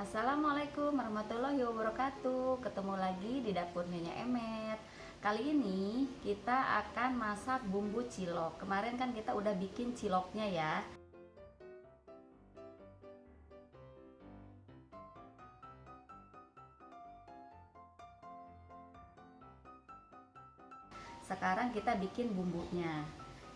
Assalamualaikum warahmatullahi wabarakatuh. Ketemu lagi di dapur Nyonya Emet. Kali ini kita akan masak bumbu cilok. Kemarin kan kita udah bikin ciloknya ya. Sekarang kita bikin bumbunya.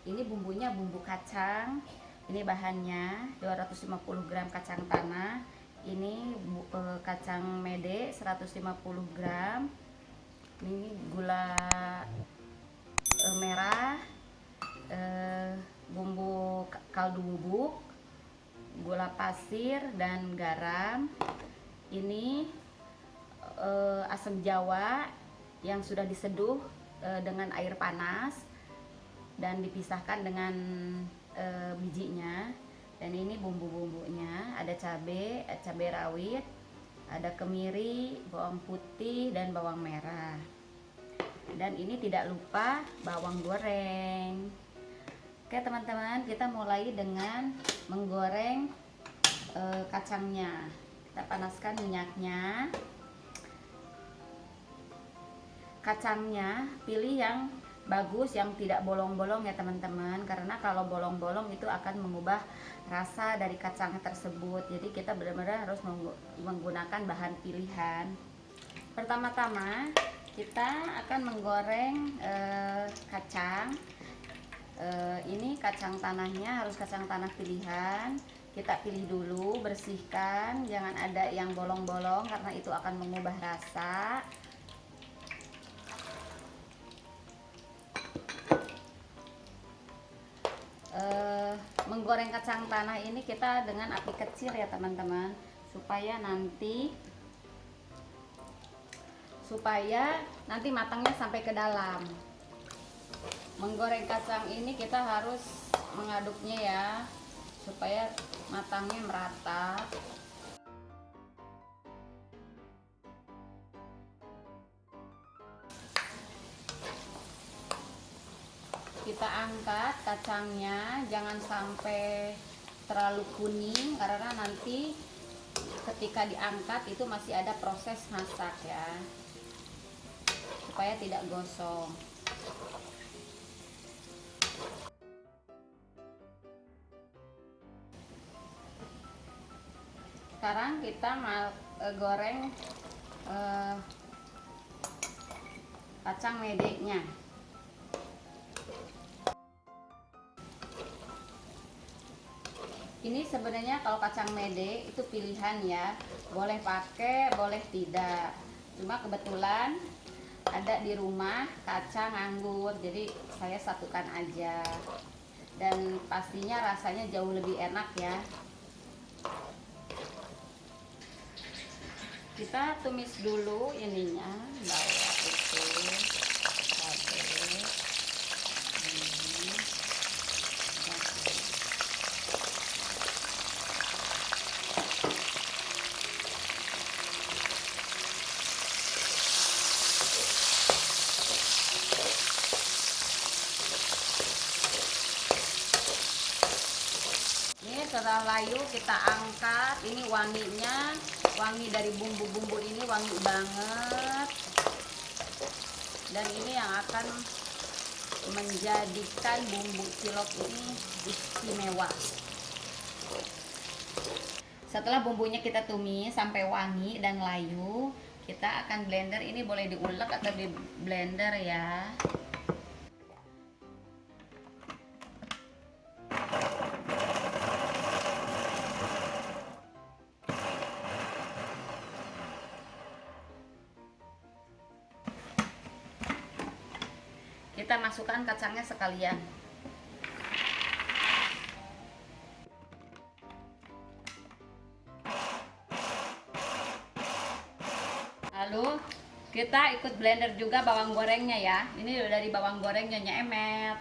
Ini bumbunya bumbu kacang. Ini bahannya 250 gram kacang tanah ini e, kacang mede 150 gram. Ini gula e, merah e, bumbu kaldu bubuk gula pasir dan garam. Ini e, asam jawa yang sudah diseduh dengan air panas dan dipisahkan dengan bijinya dan ini bumbu-bumbunya ada cabai cabai rawit ada kemiri bawang putih dan bawang merah. Dan ini tidak lupa bawang goreng. Oke teman-teman kita mulai dengan menggoreng e, kacangnya. Kita panaskan minyaknya. Kacangnya pilih yang bagus yang tidak bolong-bolong ya teman-teman. Karena kalau bolong-bolong itu akan mengubah rasa dari kacang tersebut. Jadi kita benar-benar harus menggunakan bahan pilihan. Pertama-tama kita akan menggoreng eh, kacang. Eh, ini kacang tanahnya harus kacang tanah pilihan. Kita pilih dulu bersihkan. Jangan ada yang bolong-bolong karena itu akan mengubah rasa uh, menggoreng kacang tanah ini kita dengan api kecil ya teman-teman. Supaya nanti supaya nanti matangnya sampai ke dalam. Menggoreng kacang ini kita harus mengaduknya ya supaya matangnya merata kita angkat kacangnya jangan sampai terlalu kuning karena nanti ketika diangkat itu masih ada proses masak ya supaya tidak gosong. Sekarang kita mau e, goreng e, kacang medeknya ini sebenarnya kalau kacang mede itu pilihan ya. Boleh pakai boleh tidak. Cuma kebetulan ada di rumah kacang anggur. Jadi saya satukan aja. Dan pastinya rasanya jauh lebih enak ya. Kita tumis dulu ininya. Bawah itu setelah layu kita angkat. Ini wanginya. Wangi dari bumbu-bumbu ini wangi banget. Dan ini yang akan menjadikan bumbu cilok ini istimewa. Setelah bumbunya kita tumis sampai wangi dan layu kita akan blender. Ini boleh diulek atau di blender ya masukkan kacangnya sekalian. Lalu kita ikut blender juga bawang gorengnya ya. Ini dari bawang gorengnya emet.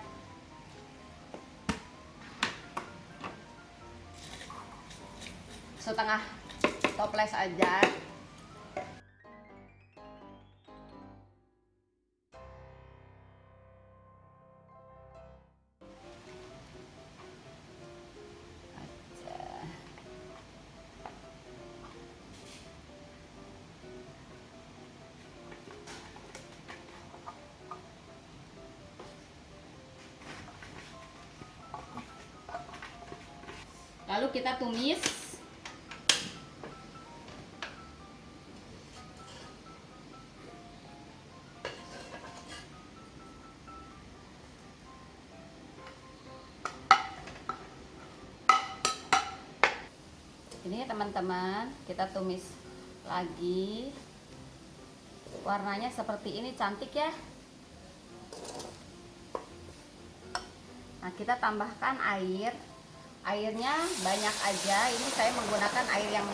Setengah toples aja kita tumis. Ini teman-teman kita tumis lagi. Warnanya seperti ini cantik ya. Nah kita tambahkan air airnya banyak aja. Ini saya menggunakan air yang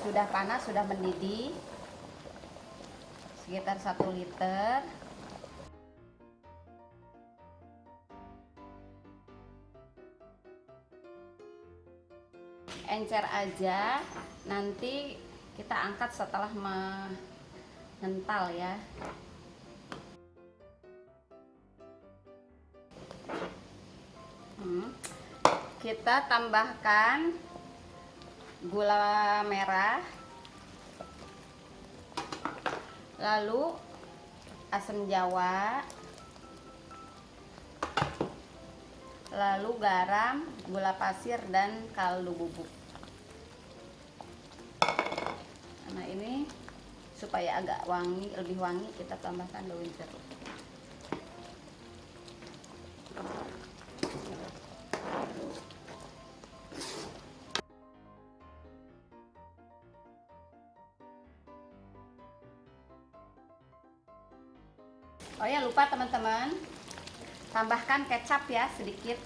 sudah panas sudah mendidih. Sekitar 1 liter. Encer aja. Nanti kita angkat setelah mengental ya kita tambahkan gula merah lalu asam jawa lalu garam, gula pasir dan kaldu bubuk. Nah ini supaya agak wangi lebih wangi kita tambahkan daun jeruk Oh ya lupa teman-teman. Tambahkan kecap ya sedikit.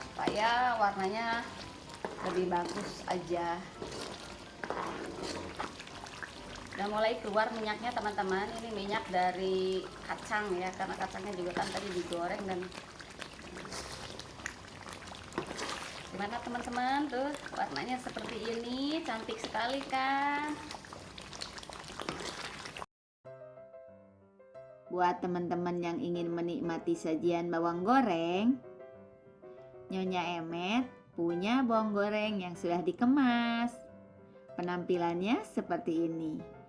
Supaya warnanya lebih bagus aja. Udah mulai keluar minyaknya teman-teman. Ini minyak dari kacang ya karena kacangnya juga kan tadi digoreng dan gimana teman-teman tuh warnanya seperti ini cantik sekali kan buat teman-teman yang ingin menikmati sajian bawang goreng Nyonya Emet punya bawang goreng yang sudah dikemas. Penampilannya seperti ini.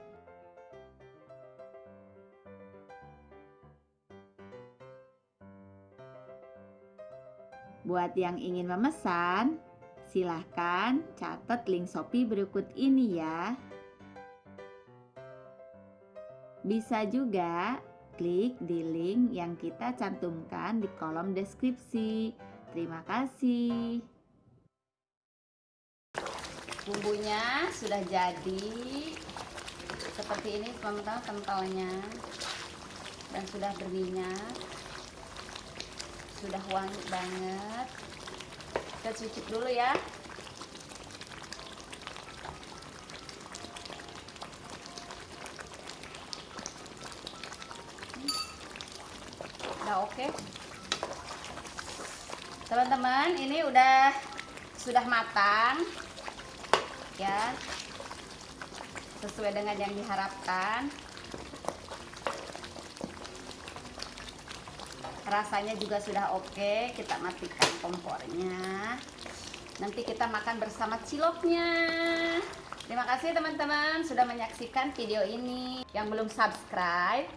Buat yang ingin memesan, silahkan catat link Shopee berikut ini ya. Bisa juga klik di link yang kita cantumkan di kolom deskripsi. Terima kasih. Bumbunya sudah jadi seperti ini teman-teman kentalnya dan sudah berminyak sudah wangi banget. Kita cucuk dulu ya. Udah oke? Teman-teman ini udah sudah matang. Ya. Sesuai dengan yang diharapkan rasanya juga sudah oke. Kita matikan kompornya. Nanti kita makan bersama ciloknya. Terima kasih teman-teman sudah menyaksikan video ini. Yang belum subscribe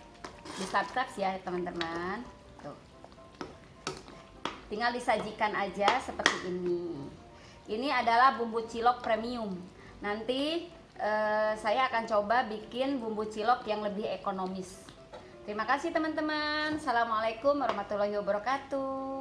di subscribe ya teman-teman. Tinggal disajikan aja seperti ini. Ini adalah bumbu cilok premium. Nanti eh, saya akan coba bikin bumbu cilok yang lebih ekonomis terima kasih teman-teman. Assalamualaikum warahmatullahi wabarakatuh